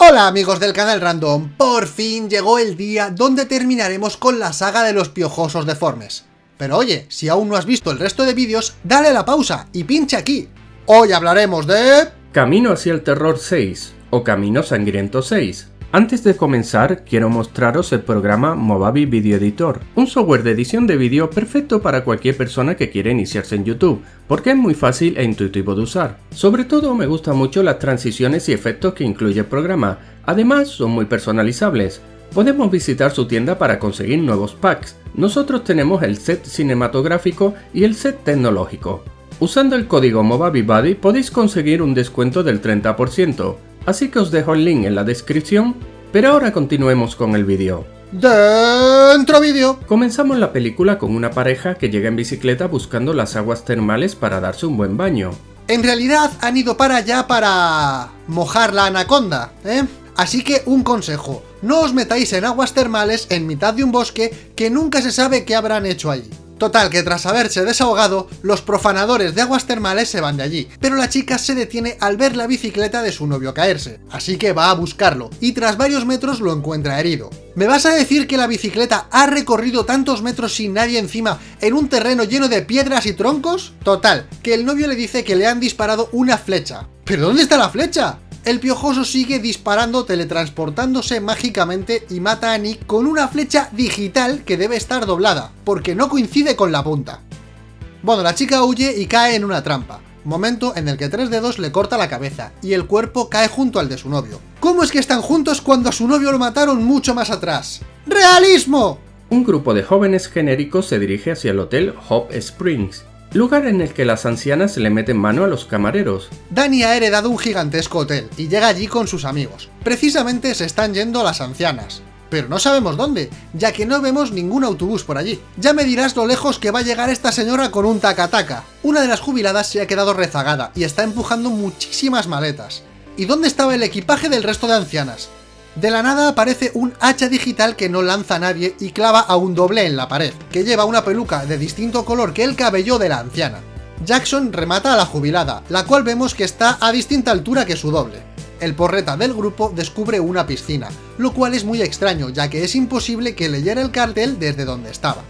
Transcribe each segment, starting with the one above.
Hola amigos del canal Random, por fin llegó el día donde terminaremos con la saga de los piojosos deformes. Pero oye, si aún no has visto el resto de vídeos, dale la pausa y pincha aquí. Hoy hablaremos de... Camino hacia el Terror 6, o Camino Sangriento 6, antes de comenzar, quiero mostraros el programa Movavi Video Editor, un software de edición de vídeo perfecto para cualquier persona que quiera iniciarse en YouTube, porque es muy fácil e intuitivo de usar. Sobre todo me gustan mucho las transiciones y efectos que incluye el programa, además son muy personalizables. Podemos visitar su tienda para conseguir nuevos packs. Nosotros tenemos el set cinematográfico y el set tecnológico. Usando el código MovaviBuddy podéis conseguir un descuento del 30%, así que os dejo el link en la descripción, pero ahora continuemos con el vídeo. ¡Dentro vídeo! Comenzamos la película con una pareja que llega en bicicleta buscando las aguas termales para darse un buen baño. En realidad han ido para allá para... mojar la anaconda, ¿eh? Así que un consejo, no os metáis en aguas termales en mitad de un bosque que nunca se sabe qué habrán hecho allí. Total, que tras haberse desahogado, los profanadores de aguas termales se van de allí, pero la chica se detiene al ver la bicicleta de su novio caerse, así que va a buscarlo, y tras varios metros lo encuentra herido. ¿Me vas a decir que la bicicleta ha recorrido tantos metros sin nadie encima en un terreno lleno de piedras y troncos? Total, que el novio le dice que le han disparado una flecha. ¿Pero dónde está la flecha? El piojoso sigue disparando teletransportándose mágicamente y mata a Nick con una flecha digital que debe estar doblada, porque no coincide con la punta. Bueno, la chica huye y cae en una trampa, momento en el que tres dedos le corta la cabeza, y el cuerpo cae junto al de su novio. ¿Cómo es que están juntos cuando a su novio lo mataron mucho más atrás? ¡Realismo! Un grupo de jóvenes genéricos se dirige hacia el hotel Hope Springs, lugar en el que las ancianas le meten mano a los camareros. Dani ha heredado un gigantesco hotel y llega allí con sus amigos. Precisamente se están yendo las ancianas. Pero no sabemos dónde, ya que no vemos ningún autobús por allí. Ya me dirás lo lejos que va a llegar esta señora con un tacataca. Una de las jubiladas se ha quedado rezagada y está empujando muchísimas maletas. ¿Y dónde estaba el equipaje del resto de ancianas? De la nada aparece un hacha digital que no lanza a nadie y clava a un doble en la pared, que lleva una peluca de distinto color que el cabello de la anciana. Jackson remata a la jubilada, la cual vemos que está a distinta altura que su doble. El porreta del grupo descubre una piscina, lo cual es muy extraño, ya que es imposible que leyera el cartel desde donde estaba.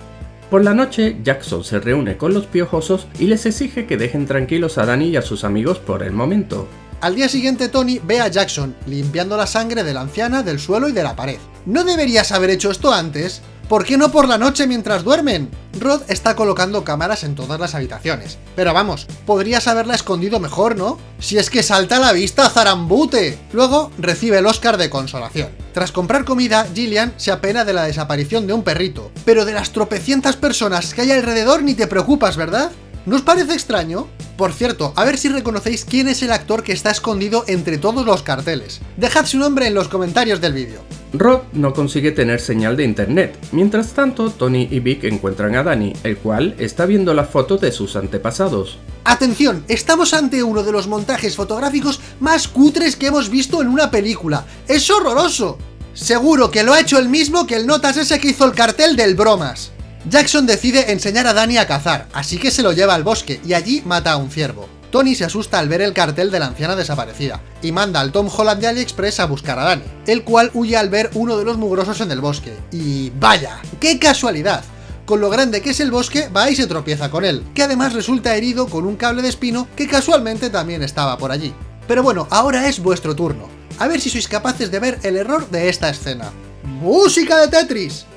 Por la noche, Jackson se reúne con los piojosos y les exige que dejen tranquilos a Danny y a sus amigos por el momento. Al día siguiente Tony ve a Jackson limpiando la sangre de la anciana del suelo y de la pared. ¿No deberías haber hecho esto antes? ¿Por qué no por la noche mientras duermen? Rod está colocando cámaras en todas las habitaciones. Pero vamos, podrías haberla escondido mejor, ¿no? Si es que salta a la vista, zarambute. Luego recibe el Oscar de consolación. Tras comprar comida, Gillian se apena de la desaparición de un perrito. Pero de las tropecientas personas que hay alrededor ni te preocupas, ¿verdad? ¿No os parece extraño? Por cierto, a ver si reconocéis quién es el actor que está escondido entre todos los carteles. Dejad su nombre en los comentarios del vídeo. Rod no consigue tener señal de internet. Mientras tanto, Tony y Vic encuentran a Danny, el cual está viendo las fotos de sus antepasados. ¡Atención! Estamos ante uno de los montajes fotográficos más cutres que hemos visto en una película. ¡Es horroroso! Seguro que lo ha hecho el mismo que el notas ese que hizo el cartel del bromas. Jackson decide enseñar a Danny a cazar, así que se lo lleva al bosque y allí mata a un ciervo. Tony se asusta al ver el cartel de la anciana desaparecida, y manda al Tom Holland de AliExpress a buscar a Danny, el cual huye al ver uno de los mugrosos en el bosque. Y vaya, qué casualidad, con lo grande que es el bosque, va y se tropieza con él, que además resulta herido con un cable de espino que casualmente también estaba por allí. Pero bueno, ahora es vuestro turno, a ver si sois capaces de ver el error de esta escena. ¡Música de Tetris!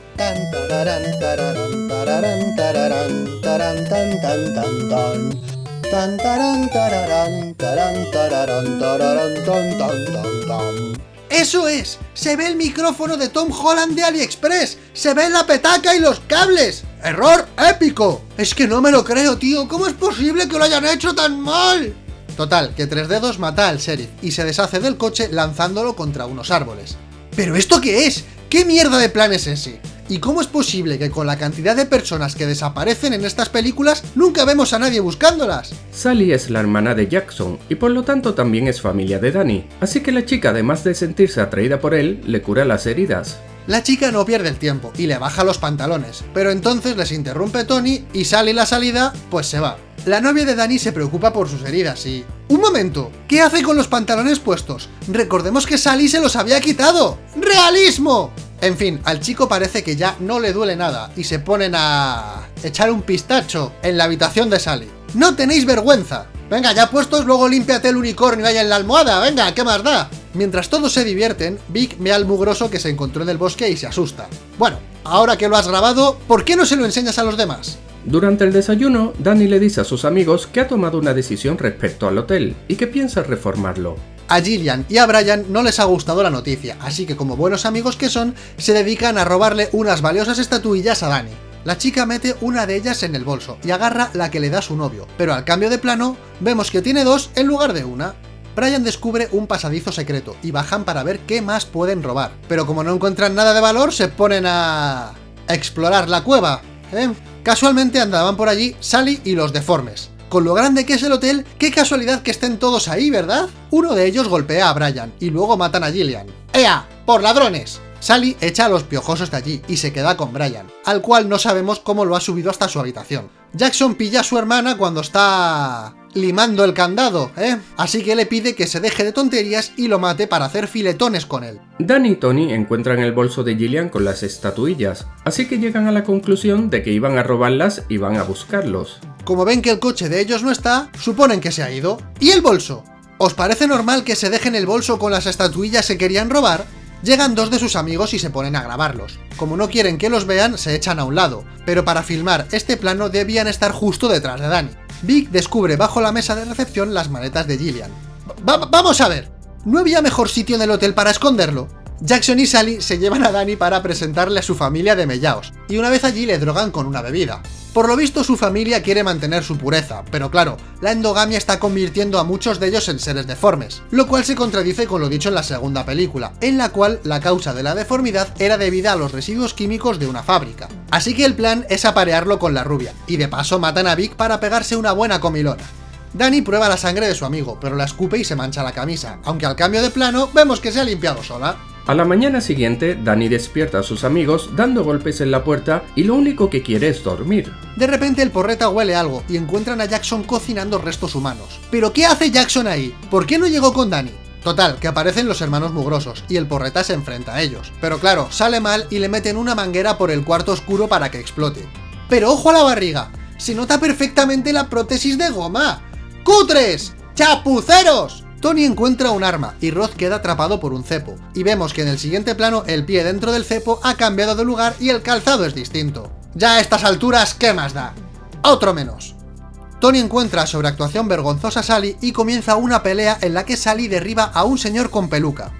¡Eso es! ¡Se ve el micrófono de Tom Holland de AliExpress! ¡Se ve la petaca y los cables! ¡Error épico! Es que no me lo creo, tío. ¿Cómo es posible que lo hayan hecho tan mal? Total, que Tres Dedos mata al sheriff y se deshace del coche lanzándolo contra unos árboles. ¿Pero esto qué es? ¿Qué mierda de plan es ese? ¿Y cómo es posible que con la cantidad de personas que desaparecen en estas películas nunca vemos a nadie buscándolas? Sally es la hermana de Jackson y por lo tanto también es familia de Danny, así que la chica además de sentirse atraída por él, le cura las heridas. La chica no pierde el tiempo y le baja los pantalones, pero entonces les interrumpe Tony y sale la salida, pues se va. La novia de Dani se preocupa por sus heridas y... ¡Un momento! ¿Qué hace con los pantalones puestos? Recordemos que Sally se los había quitado. ¡Realismo! En fin, al chico parece que ya no le duele nada y se ponen a... echar un pistacho en la habitación de Sally. ¡No tenéis vergüenza! Venga, ya puestos, luego límpiate el unicornio ahí en la almohada, venga, ¿qué más da? Mientras todos se divierten, Vic ve al mugroso que se encontró en el bosque y se asusta. Bueno, ahora que lo has grabado, ¿por qué no se lo enseñas a los demás? Durante el desayuno, Danny le dice a sus amigos que ha tomado una decisión respecto al hotel y que piensa reformarlo. A Gillian y a Brian no les ha gustado la noticia, así que como buenos amigos que son, se dedican a robarle unas valiosas estatuillas a Danny. La chica mete una de ellas en el bolso y agarra la que le da su novio, pero al cambio de plano, vemos que tiene dos en lugar de una. Brian descubre un pasadizo secreto y bajan para ver qué más pueden robar, pero como no encuentran nada de valor, se ponen a... explorar la cueva, ¿eh? Casualmente andaban por allí Sally y los deformes. Con lo grande que es el hotel, qué casualidad que estén todos ahí, ¿verdad? Uno de ellos golpea a Brian y luego matan a Gillian. ¡Ea! ¡Por ladrones! Sally echa a los piojosos de allí y se queda con Brian, al cual no sabemos cómo lo ha subido hasta su habitación. Jackson pilla a su hermana cuando está limando el candado, ¿eh? Así que le pide que se deje de tonterías y lo mate para hacer filetones con él. Dan y Tony encuentran el bolso de Gillian con las estatuillas, así que llegan a la conclusión de que iban a robarlas y van a buscarlos. Como ven que el coche de ellos no está, suponen que se ha ido. ¿Y el bolso? ¿Os parece normal que se dejen el bolso con las estatuillas que querían robar? Llegan dos de sus amigos y se ponen a grabarlos. Como no quieren que los vean, se echan a un lado, pero para filmar este plano debían estar justo detrás de Danny. Vic descubre bajo la mesa de recepción las maletas de Gillian. ¡Vamos a ver! ¿No había mejor sitio en el hotel para esconderlo? Jackson y Sally se llevan a Danny para presentarle a su familia de Mellaos, y una vez allí le drogan con una bebida. Por lo visto su familia quiere mantener su pureza, pero claro, la endogamia está convirtiendo a muchos de ellos en seres deformes, lo cual se contradice con lo dicho en la segunda película, en la cual la causa de la deformidad era debida a los residuos químicos de una fábrica. Así que el plan es aparearlo con la rubia, y de paso matan a Vic para pegarse una buena comilona. Danny prueba la sangre de su amigo, pero la escupe y se mancha la camisa, aunque al cambio de plano vemos que se ha limpiado sola. A la mañana siguiente, Danny despierta a sus amigos dando golpes en la puerta y lo único que quiere es dormir. De repente el porreta huele algo y encuentran a Jackson cocinando restos humanos. ¿Pero qué hace Jackson ahí? ¿Por qué no llegó con Danny? Total, que aparecen los hermanos mugrosos, y el porreta se enfrenta a ellos. Pero claro, sale mal y le meten una manguera por el cuarto oscuro para que explote. ¡Pero ojo a la barriga! ¡Se nota perfectamente la prótesis de goma! ¡Cutres! ¡Chapuceros! Tony encuentra un arma y Roth queda atrapado por un cepo, y vemos que en el siguiente plano el pie dentro del cepo ha cambiado de lugar y el calzado es distinto. Ya a estas alturas, ¿qué más da? Otro menos. Tony encuentra sobre actuación vergonzosa a Sally y comienza una pelea en la que Sally derriba a un señor con peluca.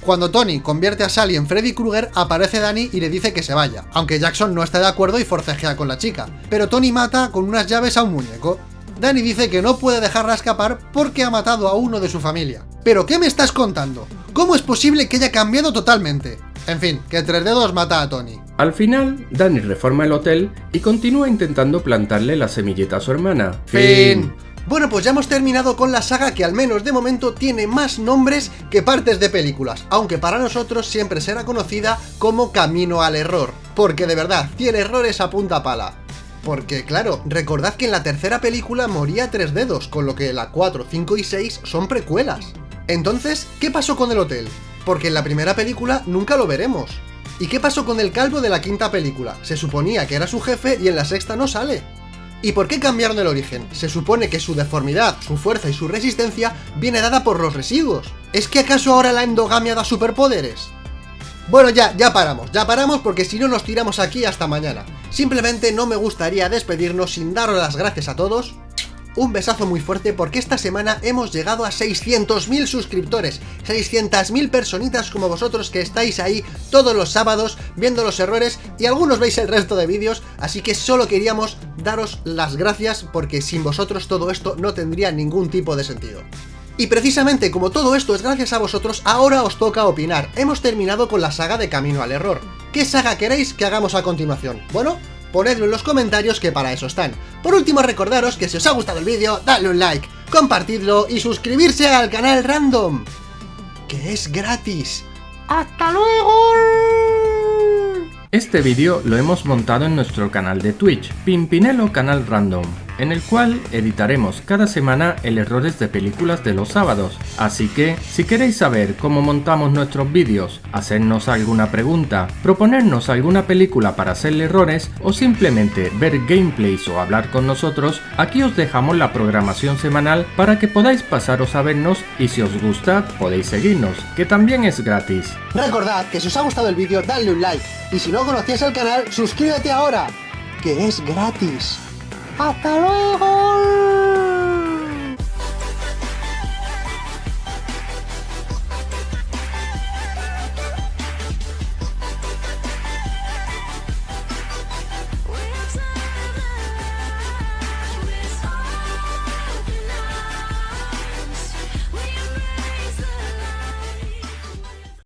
Cuando Tony convierte a Sally en Freddy Krueger, aparece Danny y le dice que se vaya, aunque Jackson no está de acuerdo y forcejea con la chica, pero Tony mata con unas llaves a un muñeco. Danny dice que no puede dejarla escapar porque ha matado a uno de su familia. ¿Pero qué me estás contando? ¿Cómo es posible que haya cambiado totalmente? En fin, que Tres Dedos mata a Tony. Al final, Danny reforma el hotel y continúa intentando plantarle la semilleta a su hermana. Fin. Bueno, pues ya hemos terminado con la saga que al menos de momento tiene más nombres que partes de películas, aunque para nosotros siempre será conocida como Camino al Error, porque de verdad, tiene errores a punta pala. Porque claro, recordad que en la tercera película moría Tres Dedos, con lo que la 4, 5 y 6 son precuelas. Entonces, ¿qué pasó con el hotel? Porque en la primera película nunca lo veremos. ¿Y qué pasó con el calvo de la quinta película? Se suponía que era su jefe y en la sexta no sale. ¿Y por qué cambiaron el origen? Se supone que su deformidad, su fuerza y su resistencia viene dada por los residuos. ¿Es que acaso ahora la endogamia da superpoderes? Bueno, ya, ya paramos, ya paramos porque si no nos tiramos aquí hasta mañana. Simplemente no me gustaría despedirnos sin daros las gracias a todos. Un besazo muy fuerte porque esta semana hemos llegado a 600.000 suscriptores, 600.000 personitas como vosotros que estáis ahí todos los sábados viendo los errores y algunos veis el resto de vídeos, así que solo queríamos daros las gracias porque sin vosotros todo esto no tendría ningún tipo de sentido. Y precisamente como todo esto es gracias a vosotros, ahora os toca opinar. Hemos terminado con la saga de Camino al Error. ¿Qué saga queréis que hagamos a continuación? Bueno, ponedlo en los comentarios que para eso están. Por último recordaros que si os ha gustado el vídeo, dadle un like, compartidlo y suscribirse al canal Random, que es gratis. ¡Hasta luego! Este vídeo lo hemos montado en nuestro canal de Twitch, Pimpinelo Canal Random, en el cual editaremos cada semana el errores de películas de los sábados. Así que, si queréis saber cómo montamos nuestros vídeos, hacernos alguna pregunta, proponernos alguna película para hacerle errores o simplemente ver gameplays o hablar con nosotros, aquí os dejamos la programación semanal para que podáis pasaros a vernos y si os gusta podéis seguirnos, que también es gratis. Recordad que si os ha gustado el vídeo, dadle un like. Y si no conocías el canal, suscríbete ahora, que es gratis. パタロイホール。